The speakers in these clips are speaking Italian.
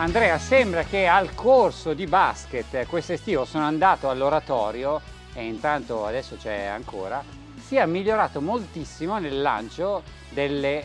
Andrea, sembra che al corso di basket quest'estivo sono andato all'oratorio e intanto adesso c'è ancora, sia migliorato moltissimo nel lancio delle eh,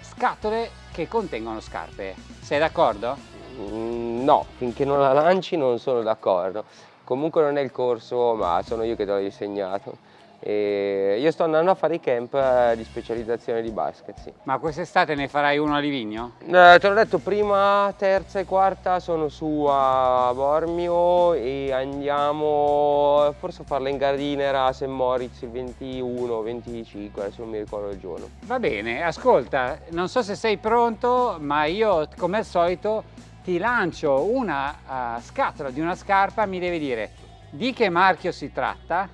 scatole che contengono scarpe. Sei d'accordo? Mm, no, finché non la lanci non sono d'accordo. Comunque non è il corso, ma sono io che te l'ho insegnato. E io sto andando a fare i camp eh, di specializzazione di basket, sì. Ma quest'estate ne farai uno a Livigno? Eh, te l'ho detto, prima, terza e quarta sono su a Bormio e andiamo forse a farla in Gardinera a St. Moritz il 21 25, adesso non mi ricordo il giorno. Va bene, ascolta, non so se sei pronto, ma io come al solito ti lancio una uh, scatola di una scarpa, mi devi dire di che marchio si tratta,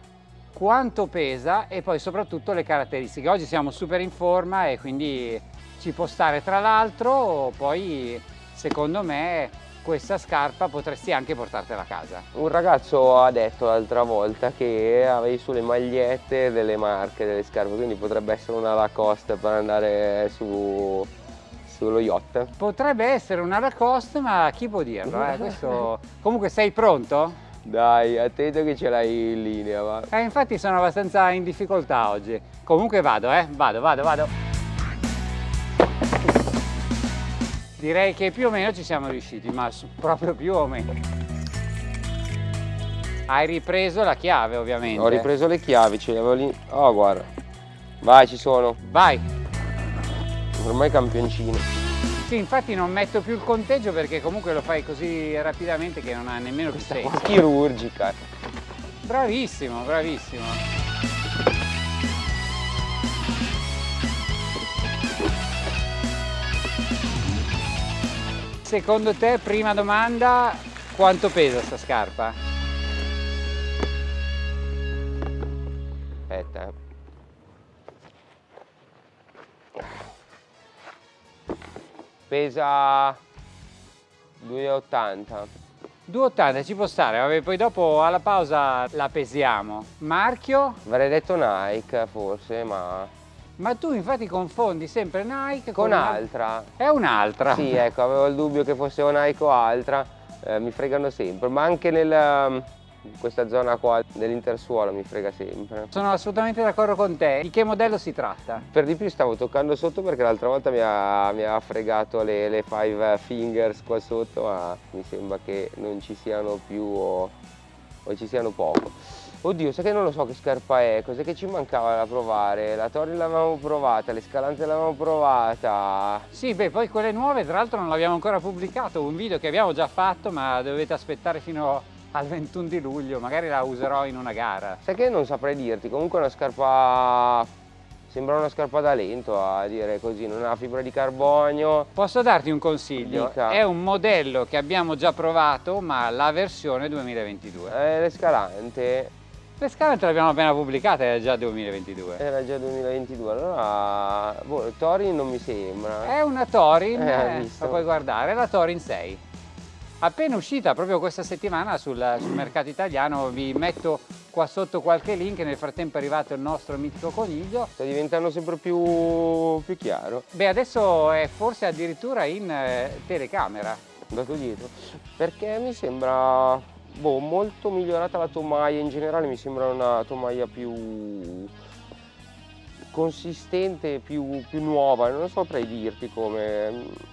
quanto pesa e poi soprattutto le caratteristiche. Oggi siamo super in forma e quindi ci può stare tra l'altro, poi secondo me questa scarpa potresti anche portartela a casa. Un ragazzo ha detto l'altra volta che avevi sulle magliette delle marche, delle scarpe, quindi potrebbe essere una Lacoste per andare su, sullo yacht. Potrebbe essere una Lacoste, ma chi può dirlo? Eh? Questo... Comunque sei pronto? Dai, attento che ce l'hai in linea, va. Eh, infatti sono abbastanza in difficoltà oggi. Comunque vado, eh, vado, vado, vado. Direi che più o meno ci siamo riusciti, ma proprio più o meno. Hai ripreso la chiave, ovviamente. Ho ripreso le chiavi, ce le avevo lì. Oh, guarda. Vai, ci sono. Vai. Ormai campioncino. Sì, infatti non metto più il conteggio perché comunque lo fai così rapidamente che non ha nemmeno più senso. Chirurgica. Bravissimo, bravissimo. Secondo te, prima domanda, quanto pesa sta scarpa? Pesa 2,80 2,80 ci può stare, vabbè, poi dopo alla pausa la pesiamo. Marchio? Avrei detto Nike forse, ma... Ma tu infatti confondi sempre Nike con, con altra. È un'altra. Sì, ecco, avevo il dubbio che fosse una Nike o altra, eh, mi fregano sempre, ma anche nel questa zona qua dell'intersuolo mi frega sempre. Sono assolutamente d'accordo con te. Di che modello si tratta? Per di più stavo toccando sotto perché l'altra volta mi ha, mi ha fregato le, le, five fingers qua sotto, ma mi sembra che non ci siano più o, o ci siano poco. Oddio, sai che non lo so che scarpa è, cos'è che ci mancava da provare? La Tori l'avevamo provata, le Scalante l'avevamo provata. Sì, beh, poi quelle nuove tra l'altro non l'abbiamo ancora pubblicato, un video che abbiamo già fatto ma dovete aspettare fino a al 21 di luglio, magari la userò in una gara. Sai che non saprei dirti, comunque è una scarpa sembra una scarpa da lento a dire così, non ha fibra di carbonio. Posso darti un consiglio? Dica. È un modello che abbiamo già provato, ma la versione 2022. Eh, l'escalante. L'escalante l'abbiamo appena pubblicata, era già 2022. Era già 2022, allora boh, Torin non mi sembra. È una Torin, eh, la puoi guardare, è la Torin 6 appena uscita proprio questa settimana sul, sul, mercato italiano vi metto qua sotto qualche link. Nel frattempo è arrivato il nostro mitico coniglio. Sta diventando sempre più, più chiaro. Beh adesso è forse addirittura in eh, telecamera. Andato dietro. Perché mi sembra boh, molto migliorata la tomaia. In generale mi sembra una tomaia più consistente più, più nuova. Non saprei dirti come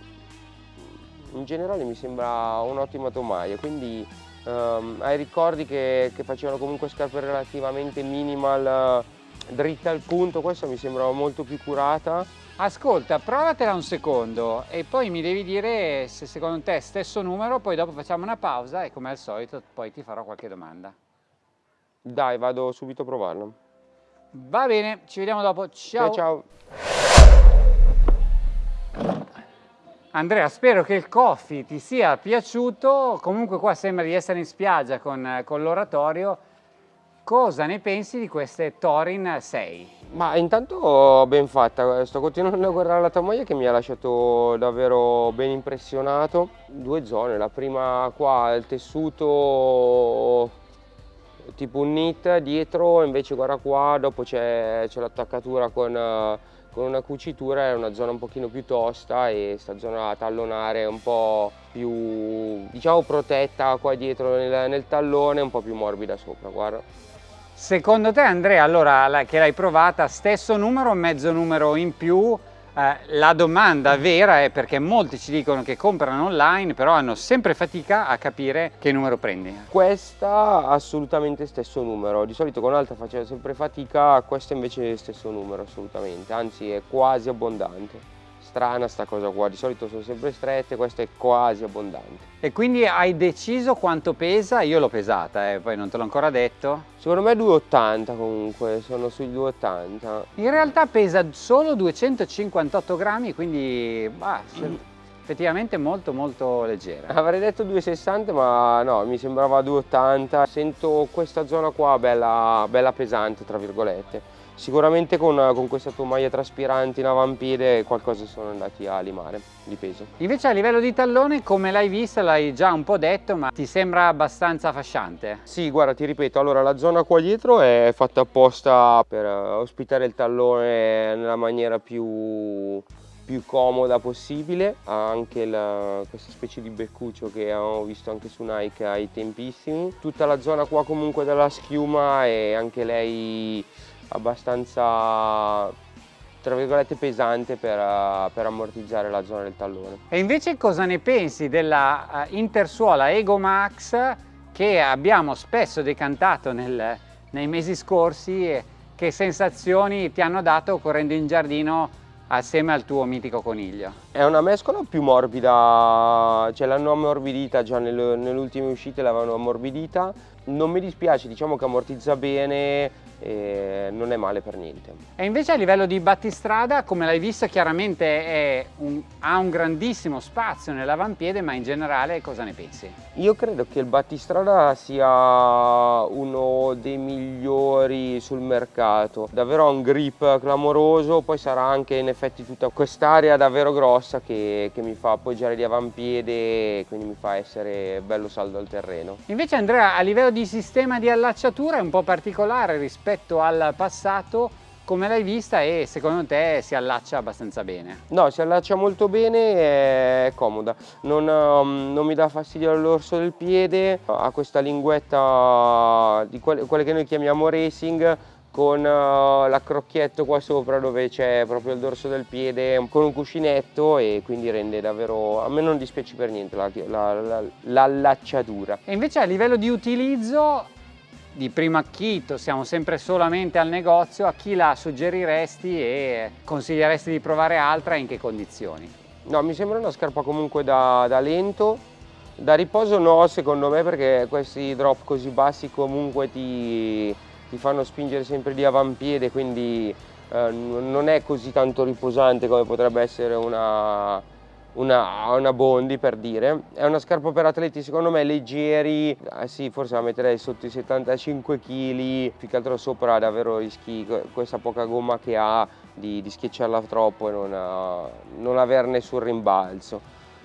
in generale mi sembra un'ottima tomaia, quindi um, hai ricordi che, che, facevano comunque scarpe relativamente minimal, uh, dritte al punto, questa mi sembra molto più curata. Ascolta, provatela un secondo e poi mi devi dire se secondo te è stesso numero, poi dopo facciamo una pausa e come al solito poi ti farò qualche domanda. Dai, vado subito a provarlo. Va bene, ci vediamo dopo. Ciao. Ciao, ciao. Andrea, spero che il coffee ti sia piaciuto, comunque qua sembra di essere in spiaggia con, con l'oratorio. Cosa ne pensi di queste Torin 6? Ma intanto ben fatta, sto continuando a guardare la tomaia che mi ha lasciato davvero ben impressionato. Due zone, la prima qua il tessuto tipo un knit dietro, invece guarda qua, dopo c'è l'attaccatura con con una cucitura è una zona un pochino più tosta e sta zona tallonare un po' più diciamo protetta qua dietro nel, nel tallone un po' più morbida sopra guarda. Secondo te Andrea allora che l'hai provata stesso numero mezzo numero in più eh, la domanda vera è perché molti ci dicono che comprano online però hanno sempre fatica a capire che numero prendi. Questa assolutamente stesso numero, di solito con alta facevo sempre fatica, questa invece è stesso numero assolutamente, anzi è quasi abbondante strana sta cosa qua, di solito sono sempre strette, questa è quasi abbondante. E quindi hai deciso quanto pesa? Io l'ho pesata, eh, poi non te l'ho ancora detto. Secondo me 2,80 comunque, sono sui 2,80. In realtà pesa solo 258 grammi, quindi bah, mm. effettivamente molto molto leggera. Avrei detto 2,60 ma no, mi sembrava 2,80. Sento questa zona qua bella, bella pesante tra virgolette Sicuramente con, con questa maglia traspirante in avampiede qualcosa sono andati a limare di peso. Invece a livello di tallone come l'hai vista, l'hai già un po' detto, ma ti sembra abbastanza fasciante? Sì, guarda, ti ripeto, allora la zona qua dietro è fatta apposta per eh, ospitare il tallone nella maniera più più comoda possibile ha anche la, questa specie di beccuccio che avevo visto anche su Nike ai tempissimi tutta la zona qua comunque della schiuma è anche lei abbastanza tra virgolette pesante per, per, ammortizzare la zona del tallone. E invece cosa ne pensi della uh, intersuola Ego Max che abbiamo spesso decantato nel, nei mesi scorsi e che sensazioni ti hanno dato correndo in giardino assieme al tuo mitico coniglio? È una mescola più morbida, cioè l'hanno ammorbidita già nelle, nelle ultime uscite l'avevano ammorbidita, non mi dispiace, diciamo che ammortizza bene, e non è male per niente. E invece a livello di battistrada, come l'hai visto, chiaramente un, ha un grandissimo spazio nell'avampiede, ma in generale cosa ne pensi? Io credo che il battistrada sia uno dei migliori sul mercato, davvero ha un grip clamoroso, poi sarà anche in effetti tutta quest'area davvero grossa che, che mi fa appoggiare di avampiede, quindi mi fa essere bello saldo al terreno. Invece Andrea, a livello di sistema di allacciatura è un po' particolare rispetto al passato come l'hai vista e secondo te si allaccia abbastanza bene? No, si allaccia molto bene, è comoda, non, um, non mi dà fastidio all'orso del piede, ha questa linguetta di quelle, quelle che noi chiamiamo racing con uh, l'accrocchietto qua sopra dove c'è proprio il dorso del piede con un cuscinetto e quindi rende davvero, a me non dispiace per niente l'allacciatura. La, la, e invece a livello di utilizzo di primo acchito, siamo sempre solamente al negozio, a chi la suggeriresti e consiglieresti di provare altra e in che condizioni? No, mi sembra una scarpa comunque da, da lento, da riposo no secondo me perché questi drop così bassi comunque ti, ti fanno spingere sempre di avampiede quindi eh, non è così tanto riposante come potrebbe essere una, una, una, Bondi per dire. È una scarpa per atleti secondo me leggeri eh sì forse la metterei sotto i 75 kg più che altro sopra davvero rischi questa poca gomma che ha di, di schiacciarla troppo e non, non avere nessun rimbalzo.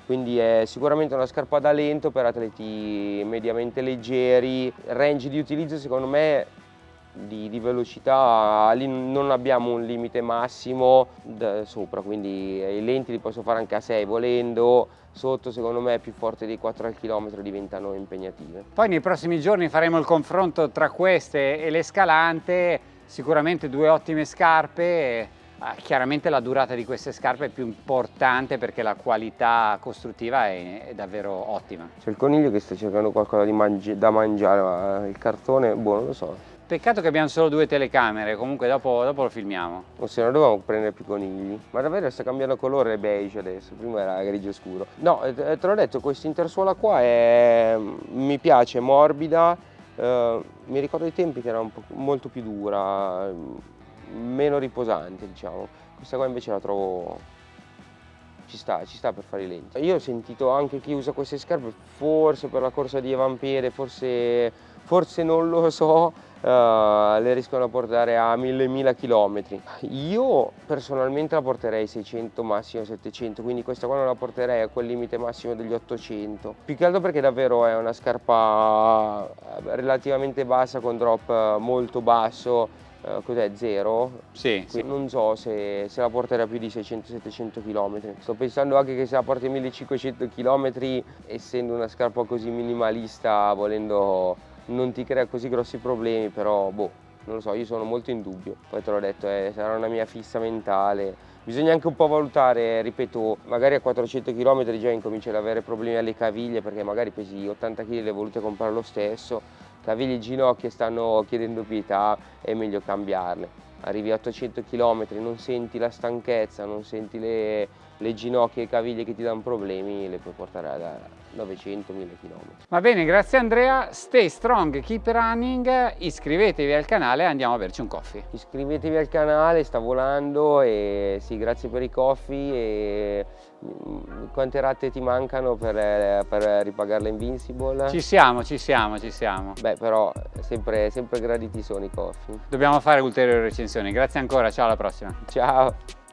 Quindi è sicuramente una scarpa da lento per atleti mediamente leggeri. Range di utilizzo secondo me di, di, velocità lì non abbiamo un limite massimo sopra quindi i lenti li posso fare anche a 6 volendo sotto secondo me più forte dei 4 al chilometro diventano impegnative. Poi nei prossimi giorni faremo il confronto tra queste e l'escalante sicuramente due ottime scarpe chiaramente la durata di queste scarpe è più importante perché la qualità costruttiva è, è davvero ottima. C'è il coniglio che sta cercando qualcosa mangi da mangiare ma il cartone boh non lo so Peccato che abbiamo solo due telecamere, comunque dopo, dopo lo filmiamo. O se no dovevamo prendere più conigli. Ma davvero sta cambiando colore, beige adesso, prima era grigio scuro. No, eh, te l'ho detto, questa intersuola qua è... mi piace, morbida, eh, mi ricordo i tempi che era molto più dura, meno riposante diciamo. Questa qua invece la trovo ci sta, ci sta per fare i lenti. Io ho sentito anche chi usa queste scarpe, forse per la corsa di Evampere, forse, forse non lo so, uh, le riescono a portare a 1000-1000 km. Io personalmente la porterei a 600, massimo 700, quindi questa qua non la porterei a quel limite massimo degli 800. Più che altro perché davvero è una scarpa relativamente bassa con drop molto basso eh, cos'è, zero? Sì, sì. Non so se, se la porterà più di 600-700 km. Sto pensando anche che se la porti 1500 km, essendo una scarpa così minimalista, volendo non ti crea così grossi problemi, però boh, non lo so, io sono molto in dubbio. Poi te l'ho detto, eh, sarà una mia fissa mentale. Bisogna anche un po' valutare, ripeto, magari a 400 km già incominci ad avere problemi alle caviglie perché magari pesi 80 kg e le volute comprare lo stesso, caviglie e ginocchia stanno chiedendo pietà, è meglio cambiarle. Arrivi a 800 km, non senti la stanchezza, non senti le, le ginocchia e le caviglie che ti danno problemi, le puoi portare a 900-1000 km. Va bene, grazie Andrea, stay strong, keep running, iscrivetevi al canale e andiamo a berci un coffee. Iscrivetevi al canale, sta volando e sì, grazie per i coffee e mm, quante rate ti mancano per, per ripagare l'Invincible? Ci siamo, ci siamo, ci siamo. Beh, però sempre, sempre graditi sono i coffee. Dobbiamo fare ulteriori recensioni, grazie ancora, ciao alla prossima. Ciao!